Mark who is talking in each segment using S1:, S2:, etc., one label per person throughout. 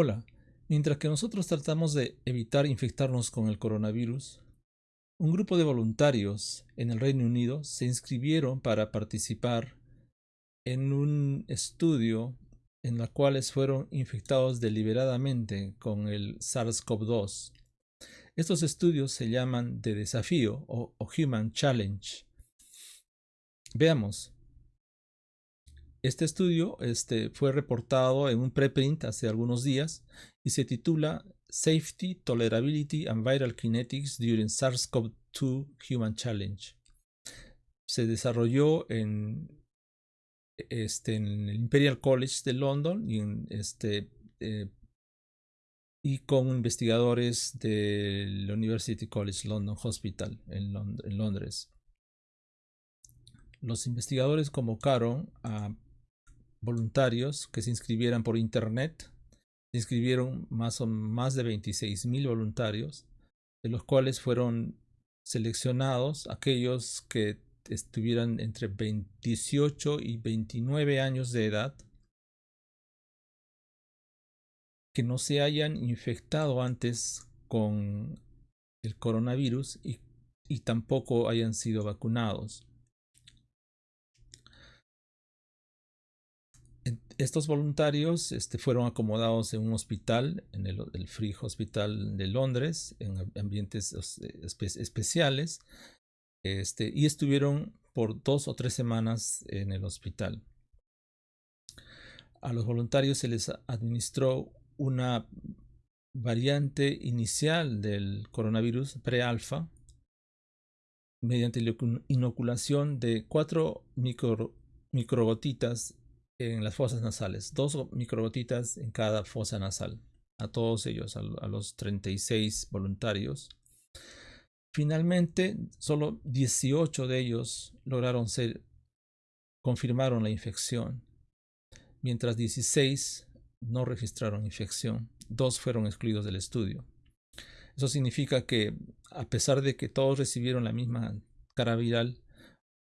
S1: Hola, mientras que nosotros tratamos de evitar infectarnos con el coronavirus, un grupo de voluntarios en el Reino Unido se inscribieron para participar en un estudio en el cual fueron infectados deliberadamente con el SARS-CoV-2. Estos estudios se llaman de desafío o Human Challenge. Veamos. Este estudio este, fue reportado en un preprint hace algunos días y se titula Safety, Tolerability and Viral Kinetics During SARS-CoV-2 Human Challenge. Se desarrolló en, este, en el Imperial College de London y, este, eh, y con investigadores del University College London Hospital en Londres. Los investigadores convocaron a voluntarios que se inscribieran por internet. Se inscribieron más, o, más de 26 mil voluntarios, de los cuales fueron seleccionados aquellos que estuvieran entre 18 y 29 años de edad, que no se hayan infectado antes con el coronavirus y, y tampoco hayan sido vacunados. Estos voluntarios este, fueron acomodados en un hospital, en el, Free Hospital de Londres, en ambientes especiales, este, y estuvieron por dos o tres semanas en el hospital. A los voluntarios se les administró una variante inicial del coronavirus pre-alfa mediante la inoculación de cuatro micro, microgotitas en las fosas nasales, dos microgotitas en cada fosa nasal, a todos ellos, a, los 36 voluntarios. Finalmente, solo 18 de ellos lograron ser, confirmaron la infección, mientras 16 no registraron infección, dos fueron excluidos del estudio. Eso significa que a pesar de que todos recibieron la misma cara viral,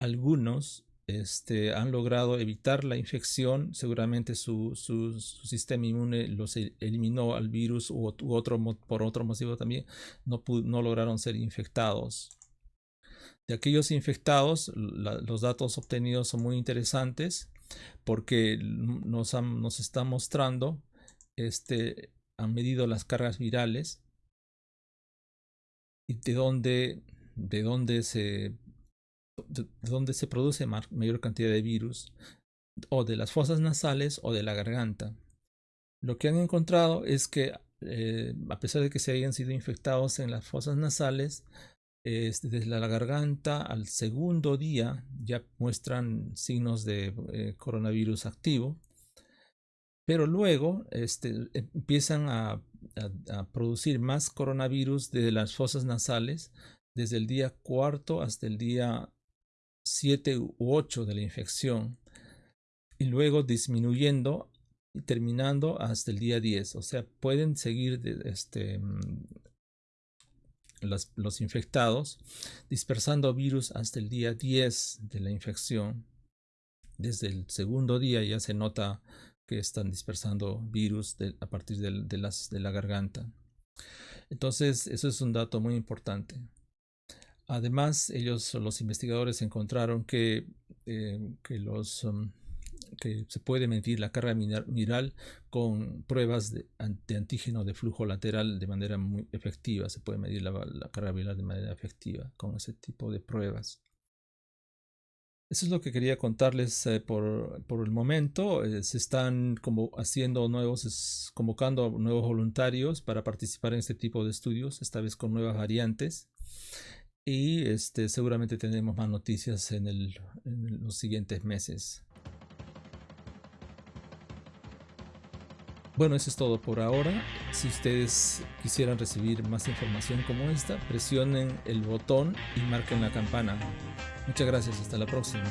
S1: algunos este, han logrado evitar la infección, seguramente su, sistema inmune los e, eliminó al virus u, otro, por otro motivo también no, no lograron ser infectados. De aquellos infectados, los datos obtenidos son muy interesantes porque nos, han, nos están mostrando, este, han medido las cargas virales y de dónde, de dónde se donde se produce mayor cantidad de virus, o de las fosas nasales o de la garganta. Lo que han encontrado es que eh, a pesar de que se hayan sido infectados en las fosas nasales, desde la garganta al segundo día ya muestran signos de eh, coronavirus activo, pero luego este, empiezan a, a, producir más coronavirus desde las fosas nasales desde el día cuarto hasta el día 7 u 8 de la infección y luego disminuyendo y terminando hasta el día 10. O sea, pueden seguir este, mm, los, infectados dispersando virus hasta el día 10 de la infección. Desde el segundo día ya se nota que están dispersando virus a partir de, las, de la garganta. Entonces, eso es un dato muy importante. Además, ellos, los investigadores, encontraron que, eh, que, los, um, que se puede medir la carga viral con pruebas de, antígeno de flujo lateral de manera muy efectiva. Se puede medir la, carga viral de manera efectiva con ese tipo de pruebas. Eso es lo que quería contarles eh, por, por, el momento. Eh, se están como haciendo nuevos, convocando nuevos voluntarios para participar en este tipo de estudios, esta vez con nuevas variantes y este, seguramente tendremos más noticias en, en los siguientes meses. Bueno, eso es todo por ahora. Si ustedes quisieran recibir más información como esta, presionen el botón y marquen la campana. Muchas gracias, hasta la próxima.